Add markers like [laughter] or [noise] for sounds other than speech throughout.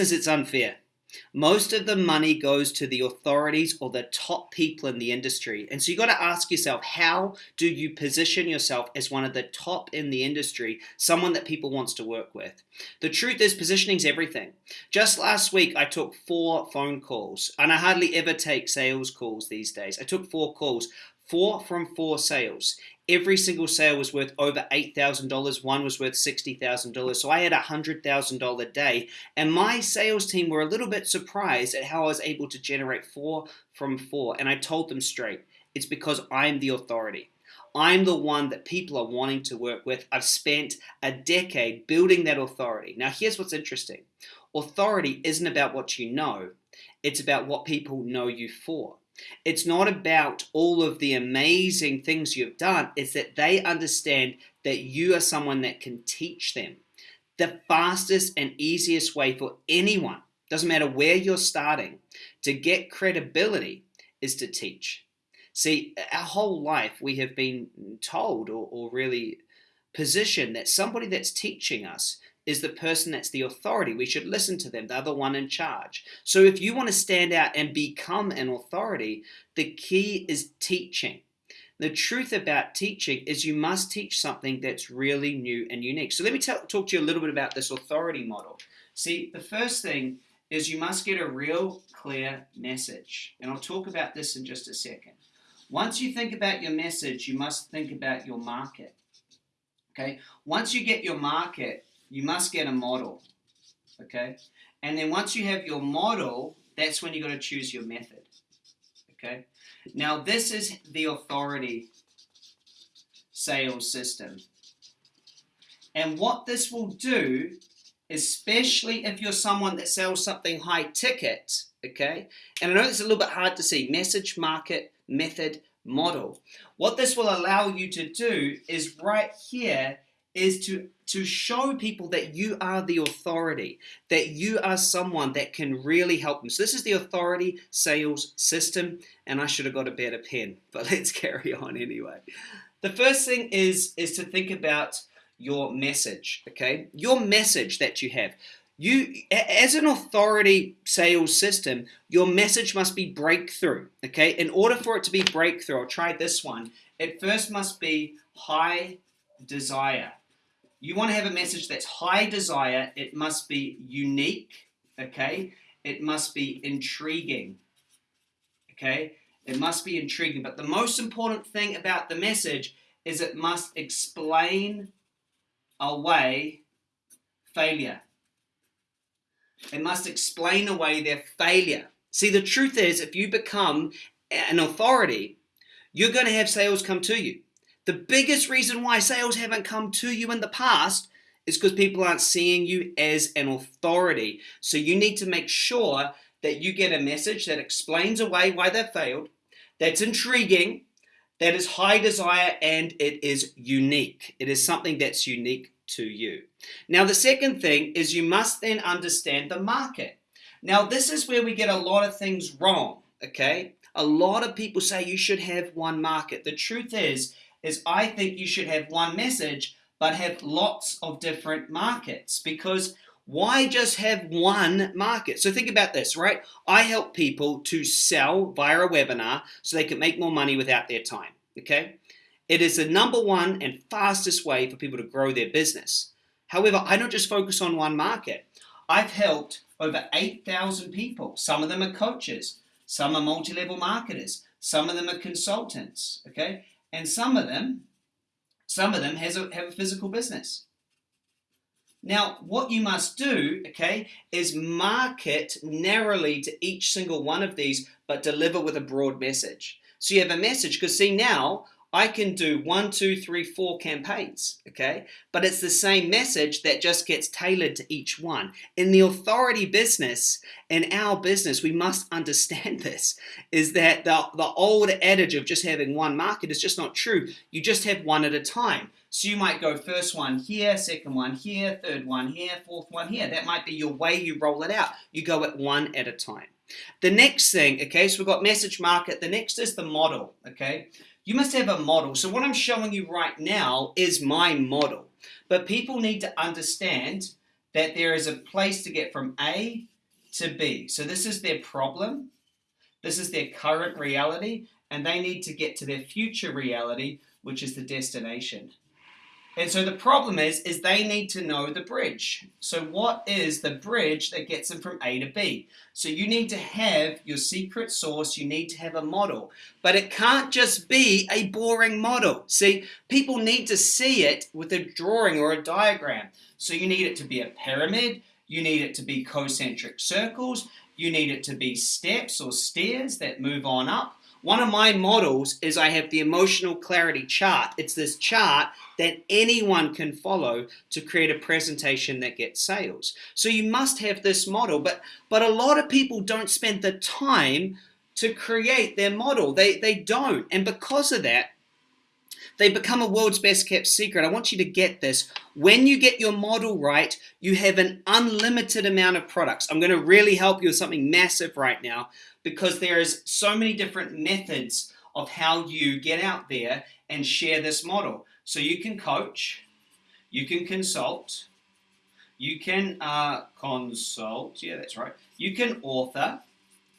it's unfair. Most of the money goes to the authorities or the top people in the industry. And so you got to ask yourself, how do you position yourself as one of the top in the industry, someone that people wants to work with? The truth is positioning is everything. Just last week, I took four phone calls and I hardly ever take sales calls these days. I took four calls four from four sales. Every single sale was worth over $8,000. One was worth $60,000. So I had a $100,000 day. And my sales team were a little bit surprised at how I was able to generate four from four. And I told them straight, it's because I'm the authority. I'm the one that people are wanting to work with. I've spent a decade building that authority. Now, here's what's interesting authority isn't about what you know, it's about what people know you for. It's not about all of the amazing things you've done. It's that they understand that you are someone that can teach them. The fastest and easiest way for anyone, doesn't matter where you're starting, to get credibility is to teach. See, our whole life we have been told or, or really positioned that somebody that's teaching us is the person that's the authority. We should listen to them. They're the one in charge. So if you want to stand out and become an authority, the key is teaching. The truth about teaching is you must teach something that's really new and unique. So let me talk to you a little bit about this authority model. See, the first thing is you must get a real clear message. And I'll talk about this in just a second. Once you think about your message, you must think about your market. Okay? Once you get your market, you must get a model. Okay? And then once you have your model, that's when you got to choose your method. Okay? Now, this is the authority sales system. And what this will do, especially if you're someone that sells something high ticket, okay? And I know it's a little bit hard to see, message, market, method, model. What this will allow you to do is right here is to to show people that you are the authority, that you are someone that can really help them. So this is the authority sales system, and I should have got a better pen, [laughs] but let's carry on anyway. The first thing is is to think about your message, okay? Your message that you have. You, as an authority sales system, your message must be breakthrough, okay? In order for it to be breakthrough, I'll try this one. It first must be high desire. You want to have a message that's high desire. It must be unique, okay? It must be intriguing, okay? It must be intriguing. But the most important thing about the message is it must explain away failure. It must explain away their failure. See, the truth is, if you become an authority, you're going to have sales come to you. The biggest reason why sales haven't come to you in the past is because people aren't seeing you as an authority. So you need to make sure that you get a message that explains away why they failed, that's intriguing, that is high desire, and it is unique. It is something that's unique to you. Now, the second thing is you must then understand the market. Now, this is where we get a lot of things wrong, okay? A lot of people say you should have one market. The truth is, is I think you should have one message but have lots of different markets because why just have one market? So think about this, right? I help people to sell via a webinar so they can make more money without their time, okay? It is the number one and fastest way for people to grow their business. However, I don't just focus on one market. I've helped over 8,000 people. Some of them are coaches, some are multi-level marketers, some of them are consultants, okay? And some of them, some of them has a, have a physical business. Now, what you must do, okay, is market narrowly to each single one of these, but deliver with a broad message. So you have a message, because see now, I can do one, two, three, four campaigns, okay? But it's the same message that just gets tailored to each one. In the authority business, in our business, we must understand [laughs] this, is that the, the old adage of just having one market is just not true. You just have one at a time. So you might go first one here, second one here, third one here, fourth one here. That might be your way you roll it out. You go at one at a time. The next thing, okay, so we've got message market. The next is the model, okay? You must have a model. So what I'm showing you right now is my model. But people need to understand that there is a place to get from A to B. So this is their problem, this is their current reality, and they need to get to their future reality, which is the destination. And so the problem is, is they need to know the bridge. So what is the bridge that gets them from A to B? So you need to have your secret sauce, you need to have a model. But it can't just be a boring model. See, people need to see it with a drawing or a diagram. So you need it to be a pyramid, you need it to be concentric circles, you need it to be steps or stairs that move on up, one of my models is I have the emotional clarity chart. It's this chart that anyone can follow to create a presentation that gets sales. So you must have this model, but, but a lot of people don't spend the time to create their model. They, they don't. And because of that, they become a world's best kept secret. I want you to get this. When you get your model right, you have an unlimited amount of products. I'm going to really help you with something massive right now because there is so many different methods of how you get out there and share this model. So you can coach, you can consult, you can uh, consult, yeah, that's right. You can author,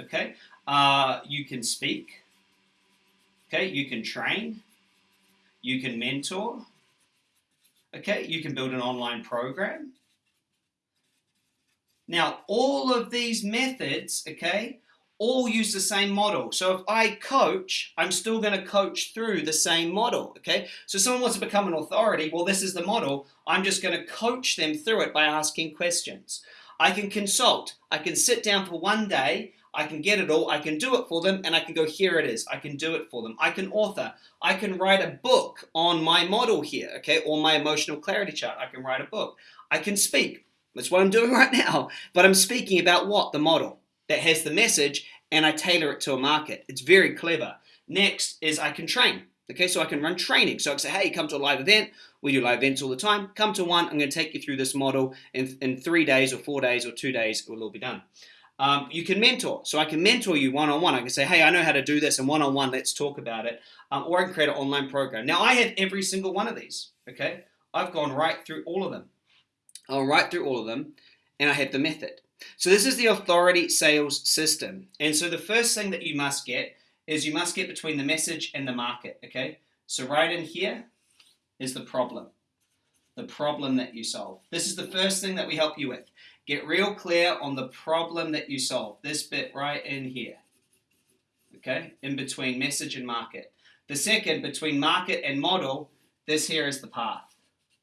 okay? Uh, you can speak, okay? You can train, you can mentor. Okay, you can build an online program. Now, all of these methods, okay, all use the same model. So if I coach, I'm still going to coach through the same model, okay? So someone wants to become an authority, well, this is the model. I'm just going to coach them through it by asking questions. I can consult. I can sit down for one day I can get it all, I can do it for them, and I can go, here it is. I can do it for them. I can author. I can write a book on my model here, okay, or my emotional clarity chart. I can write a book. I can speak. That's what I'm doing right now. But I'm speaking about what? The model that has the message, and I tailor it to a market. It's very clever. Next is I can train. Okay, so I can run training. So I can say, hey, come to a live event. We do live events all the time. Come to one. I'm going to take you through this model in, in three days or four days or two days. It will all be done. Um, you can mentor. So I can mentor you one-on-one. I can say, hey, I know how to do this, and one-on-one, let's talk about it. Um, or I can create an online program. Now, I have every single one of these, okay? I've gone right through all of them. I'll right through all of them, and I have the method. So this is the authority sales system. And so the first thing that you must get is you must get between the message and the market, okay? So right in here is the problem, the problem that you solve. This is the first thing that we help you with. Get real clear on the problem that you solve. This bit right in here. Okay, in between message and market. The second, between market and model, this here is the path.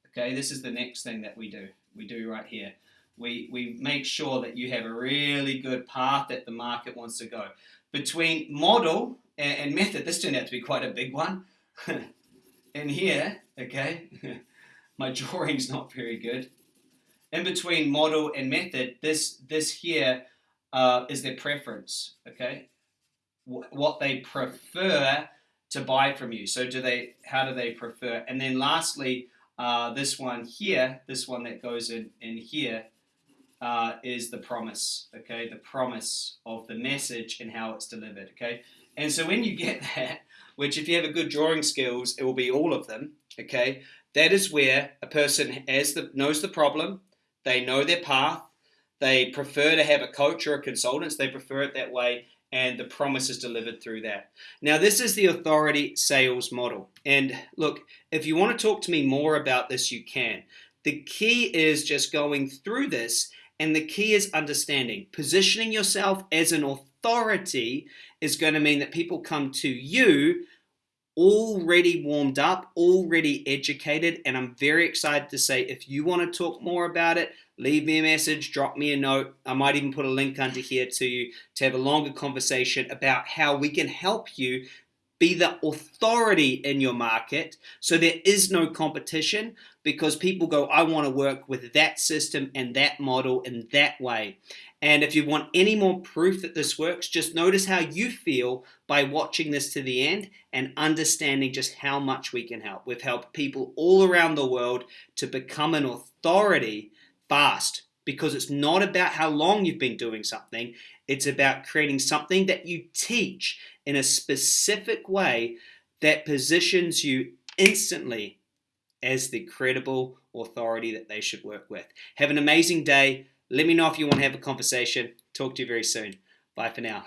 Okay, this is the next thing that we do. We do right here. We, we make sure that you have a really good path that the market wants to go. Between model and, and method, this turned out to be quite a big one. [laughs] in here, okay, [laughs] my drawing's not very good in between model and method, this this here uh, is their preference. Okay, w what they prefer to buy from you. So do they? How do they prefer? And then lastly, uh, this one here, this one that goes in in here, uh, is the promise. Okay, the promise of the message and how it's delivered. Okay, and so when you get [laughs] that, which if you have a good drawing skills, it will be all of them. Okay, that is where a person has the knows the problem they know their path. They prefer to have a coach or a consultant. So they prefer it that way. And the promise is delivered through that. Now, this is the authority sales model. And look, if you want to talk to me more about this, you can. The key is just going through this. And the key is understanding. Positioning yourself as an authority is going to mean that people come to you already warmed up, already educated, and I'm very excited to say if you want to talk more about it, leave me a message, drop me a note. I might even put a link under here to you to have a longer conversation about how we can help you be the authority in your market so there is no competition because people go, I want to work with that system and that model in that way. And if you want any more proof that this works, just notice how you feel by watching this to the end and understanding just how much we can help. We've helped people all around the world to become an authority fast because it's not about how long you've been doing something. It's about creating something that you teach in a specific way that positions you instantly as the credible authority that they should work with. Have an amazing day. Let me know if you want to have a conversation. Talk to you very soon. Bye for now.